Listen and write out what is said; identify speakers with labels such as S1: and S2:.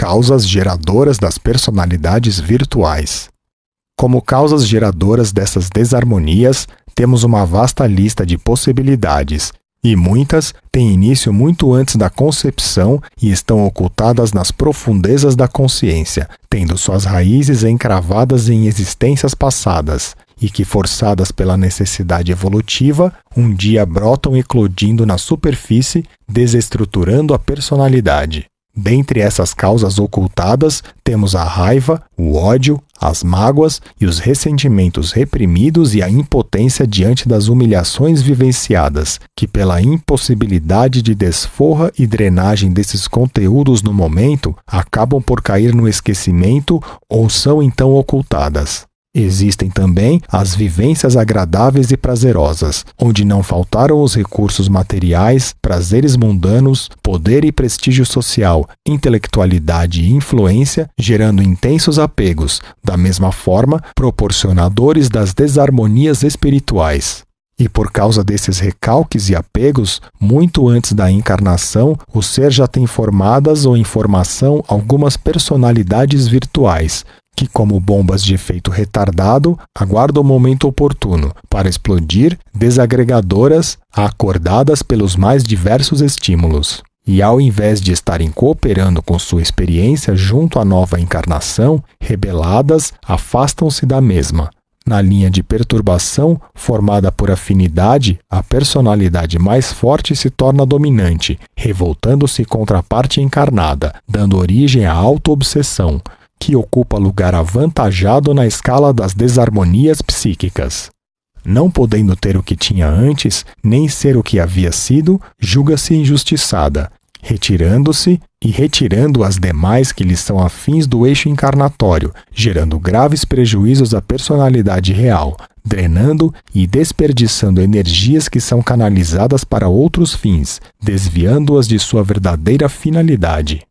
S1: Causas geradoras das personalidades virtuais. Como causas geradoras dessas desarmonias, temos uma vasta lista de possibilidades, e muitas têm início muito antes da concepção e estão ocultadas nas profundezas da consciência, tendo suas raízes encravadas em existências passadas, e que, forçadas pela necessidade evolutiva, um dia brotam eclodindo na superfície, desestruturando a personalidade. Dentre essas causas ocultadas, temos a raiva, o ódio, as mágoas e os ressentimentos reprimidos e a impotência diante das humilhações vivenciadas, que, pela impossibilidade de desforra e drenagem desses conteúdos no momento, acabam por cair no esquecimento ou são então ocultadas. Existem também as vivências agradáveis e prazerosas, onde não faltaram os recursos materiais, prazeres mundanos, poder e prestígio social, intelectualidade e influência, gerando intensos apegos, da mesma forma, proporcionadores das desarmonias espirituais. E por causa desses recalques e apegos, muito antes da encarnação, o ser já tem formadas ou em formação algumas personalidades virtuais, que, como bombas de efeito retardado, aguardam o momento oportuno para explodir, desagregadoras, acordadas pelos mais diversos estímulos. E ao invés de estarem cooperando com sua experiência junto à nova encarnação, rebeladas, afastam-se da mesma. Na linha de perturbação, formada por afinidade, a personalidade mais forte se torna dominante, revoltando-se contra a parte encarnada, dando origem à auto-obsessão, que ocupa lugar avantajado na escala das desarmonias psíquicas. Não podendo ter o que tinha antes, nem ser o que havia sido, julga-se injustiçada, retirando-se e retirando as demais que lhe são afins do eixo encarnatório, gerando graves prejuízos à personalidade real, drenando e desperdiçando energias que são canalizadas para outros fins, desviando-as de sua verdadeira finalidade.